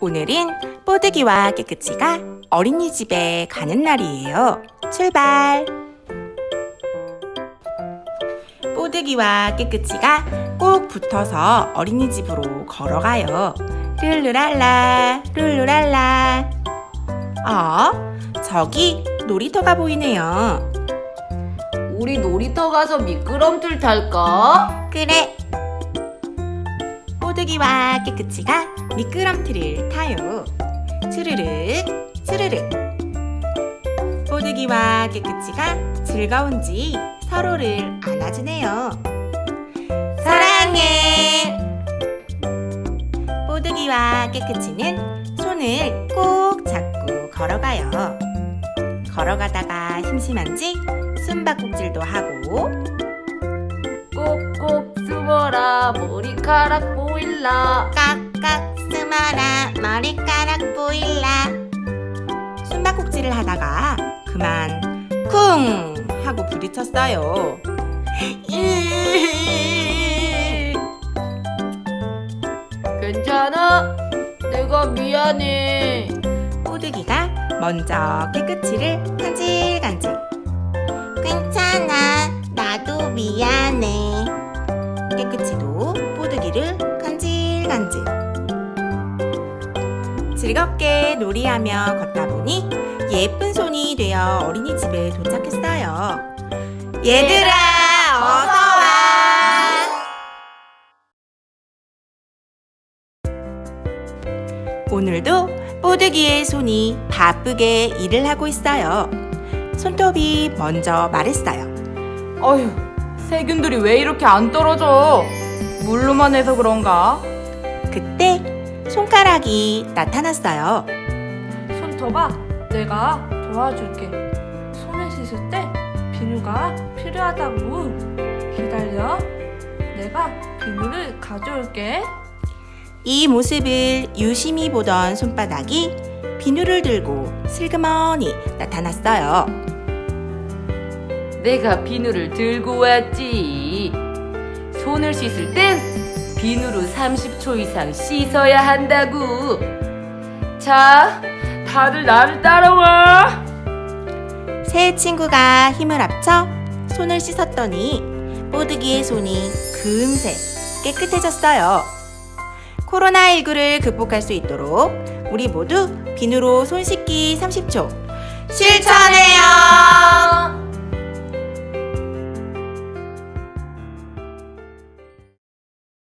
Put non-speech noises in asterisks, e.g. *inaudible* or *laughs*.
오늘은 뽀드기와 깨끗이가 어린이집에 가는 날이에요. 출발! 뽀드기와 깨끗이가 꼭 붙어서 어린이집으로 걸어가요. 룰루랄라, 룰루랄라. 어? 저기 놀이터가 보이네요. 우리 놀이터 가서 미끄럼틀 탈까? 그래. 뽀드기와 깨끗이가 미끄럼틀을 타요. 추르륵, 추르륵. 뽀드기와 깨끗이가 즐거운지 서로를 안아주네요. 사랑해. 뽀드기와 깨끗이는 손을 꼭 잡고 걸어가요. 걸어가다가 심심한지 숨바꼭질도 하고 꼭꼭 숨어라 머리카락 보 일라 깍깍 숨어라 머리카락 보일라 숨바꼭질을 하다가 그만 쿵 하고 부딪혔어요. *laughs* 괜찮아? 내가 미안해. 뽀드기가 먼저 깨끗이를 간질간질. 괜찮아 나도 미안해. 깨끗이도 뽀드기를 즐겁게 놀이하며 걷다 보니 예쁜 손이 되어 어린이집에 도착했어요 얘들아 어서와 오늘도 뽀드기의 손이 바쁘게 일을 하고 있어요. 손톱이 먼저 말했어요. 어휴, 세균들이 왜 이렇게 안 떨어져? 물로만 해서 그런가? 그때 손가락이 나타났어요. 손톱아, 내가 도와줄게. 손을 씻을 때 비누가 필요하다고. 기다려. 내가 비누를 가져올게. 이 모습을 유심히 보던 손바닥이 비누를 들고 슬그머니 나타났어요. 내가 비누를 들고 왔지 손을 씻을 땐 비누로 30초 이상 씻어야 한다고 자 다들 나를 따라와 새 친구가 힘을 합쳐 손을 씻었더니 뽀드기의 손이 금세 깨끗해졌어요. 코로나19를 극복할 수 있도록 우리 모두 비누로 손 씻기 30초 실천해요!